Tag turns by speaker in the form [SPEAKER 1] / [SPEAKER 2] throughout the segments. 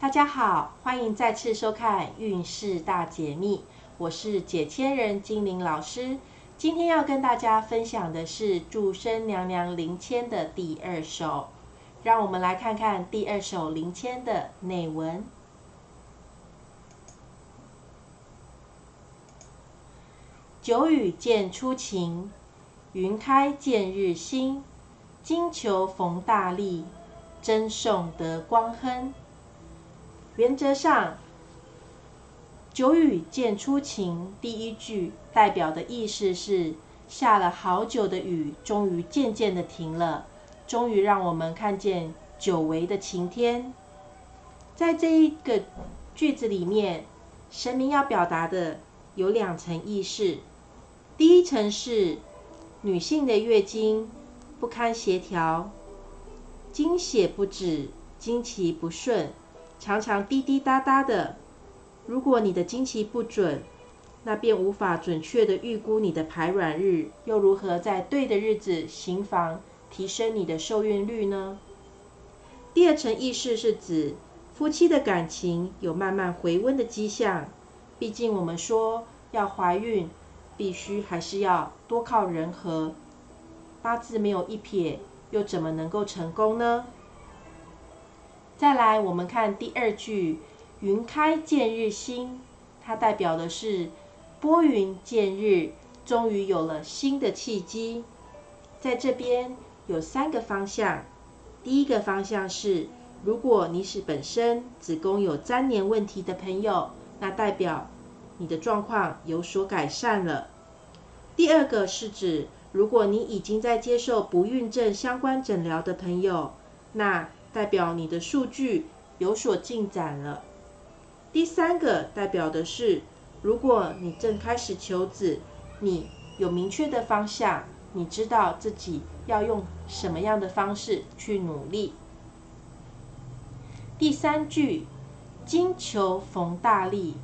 [SPEAKER 1] 大家好，欢迎再次收看运势大解密，我是解签人精灵老师。今天要跟大家分享的是祝生娘娘灵签的第二首，让我们来看看第二首灵签的内文。久雨见初晴，云开见日新，金球逢大利，真送得光亨。原则上，“久雨见初晴”第一句代表的意思是下了好久的雨，终于渐渐的停了，终于让我们看见久违的晴天。在这一个句子里面，神明要表达的有两层意思。第一层是女性的月经不堪协调，经血不止，经期不顺。常常滴滴答答的。如果你的经期不准，那便无法准确的预估你的排卵日，又如何在对的日子行房，提升你的受孕率呢？第二层意识是指夫妻的感情有慢慢回温的迹象。毕竟我们说要怀孕，必须还是要多靠人和，八字没有一撇，又怎么能够成功呢？再来，我们看第二句“云开见日新”，它代表的是拨云见日，终于有了新的契机。在这边有三个方向，第一个方向是，如果你是本身子宫有粘连问题的朋友，那代表你的状况有所改善了。第二个是指，如果你已经在接受不孕症相关诊疗的朋友，那代表你的数据有所进展了。第三个代表的是，如果你正开始求子，你有明确的方向，你知道自己要用什么样的方式去努力。第三句“金球逢大利”，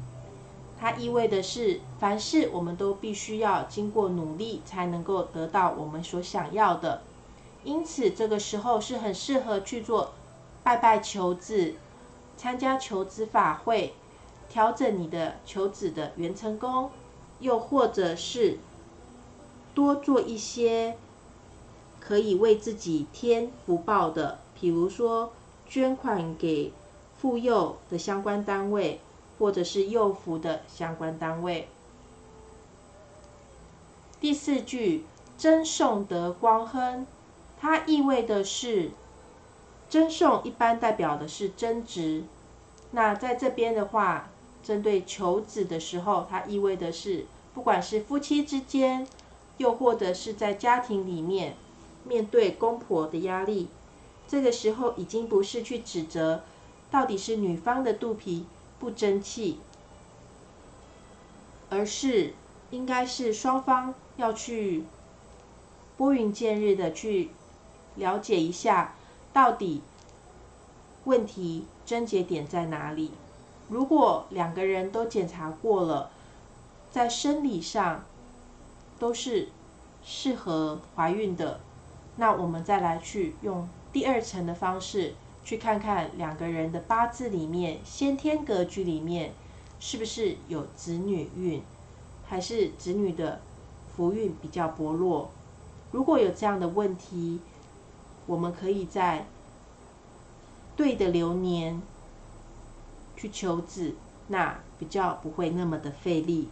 [SPEAKER 1] 它意味的是，凡事我们都必须要经过努力，才能够得到我们所想要的。因此，这个时候是很适合去做拜拜求子、参加求子法会、调整你的求子的元成功，又或者是多做一些可以为自己添福报的，比如说捐款给妇幼的相关单位，或者是幼福的相关单位。第四句，真送得光亨。它意味的是，赠送一般代表的是增值。那在这边的话，针对求子的时候，它意味的是，不管是夫妻之间，又或者是在家庭里面，面对公婆的压力，这个时候已经不是去指责到底是女方的肚皮不争气，而是应该是双方要去拨云见日的去。了解一下，到底问题症结点在哪里？如果两个人都检查过了，在生理上都是适合怀孕的，那我们再来去用第二层的方式，去看看两个人的八字里面先天格局里面是不是有子女运，还是子女的福运比较薄弱？如果有这样的问题，我们可以在对的流年去求子，那比较不会那么的费力。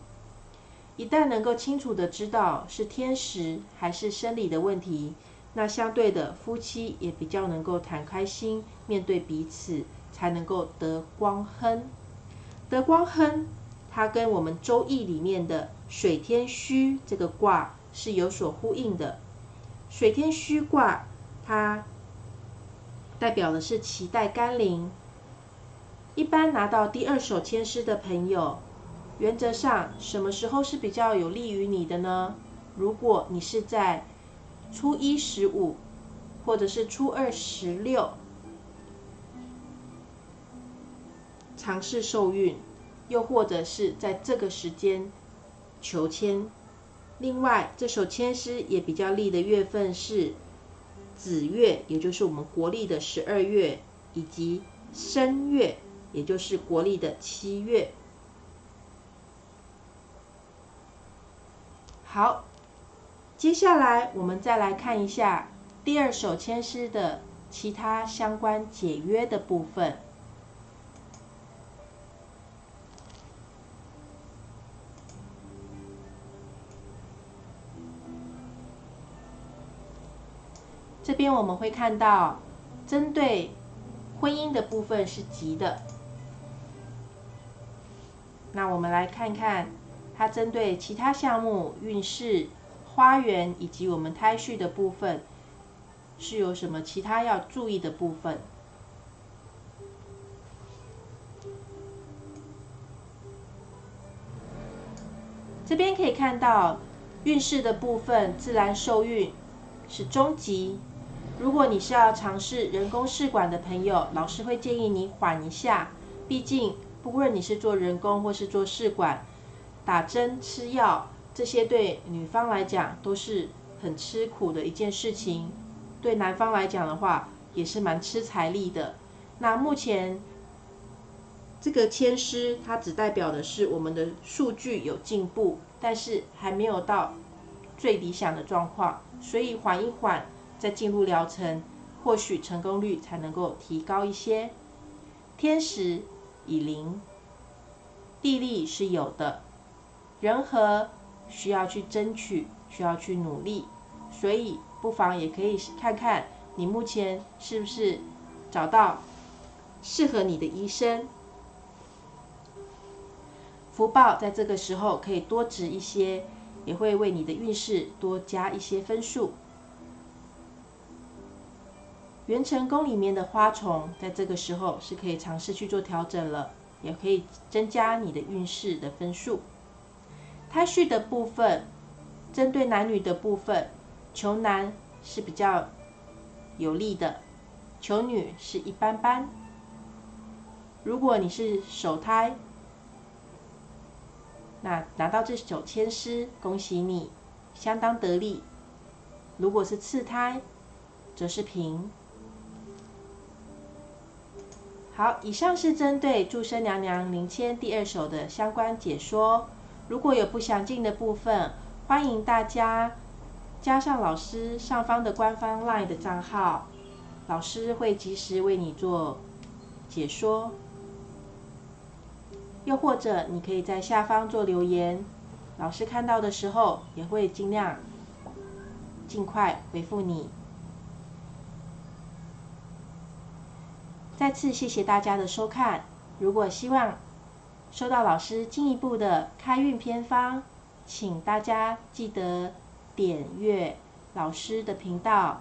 [SPEAKER 1] 一旦能够清楚的知道是天时还是生理的问题，那相对的夫妻也比较能够谈开心，面对彼此，才能够得光亨。得光亨，它跟我们周易里面的水天虚这个卦是有所呼应的。水天虚卦。它代表的是脐带甘霖。一般拿到第二手签诗的朋友，原则上什么时候是比较有利于你的呢？如果你是在初一十五，或者是初二十六尝试受孕，又或者是在这个时间求签。另外，这首签诗也比较利的月份是。子月，也就是我们国历的十二月，以及申月，也就是国历的七月。好，接下来我们再来看一下第二首千诗的其他相关解约的部分。这边我们会看到，针对婚姻的部分是吉的。那我们来看看，它针对其他项目、运势、花园以及我们胎序的部分，是有什么其他要注意的部分？这边可以看到运势的部分，自然受孕是中级。如果你是要尝试人工试管的朋友，老师会建议你缓一下。毕竟，不论你是做人工或是做试管，打针吃药，这些对女方来讲都是很吃苦的一件事情。对男方来讲的话，也是蛮吃财力的。那目前这个签师，它只代表的是我们的数据有进步，但是还没有到最理想的状况，所以缓一缓。再进入疗程，或许成功率才能够提高一些。天时已临，地利是有的，人和需要去争取，需要去努力，所以不妨也可以看看你目前是不是找到适合你的医生。福报在这个时候可以多值一些，也会为你的运势多加一些分数。元成宫里面的花虫，在这个时候是可以尝试去做调整了，也可以增加你的运势的分数。胎序的部分，针对男女的部分，求男是比较有利的，求女是一般般。如果你是首胎，那拿到这首签诗，恭喜你，相当得力。如果是次胎，则是平。好，以上是针对祝生娘娘灵签第二首的相关解说。如果有不详尽的部分，欢迎大家加上老师上方的官方 LINE 的账号，老师会及时为你做解说。又或者你可以在下方做留言，老师看到的时候也会尽量尽快回复你。再次谢谢大家的收看。如果希望收到老师进一步的开运偏方，请大家记得点阅老师的频道，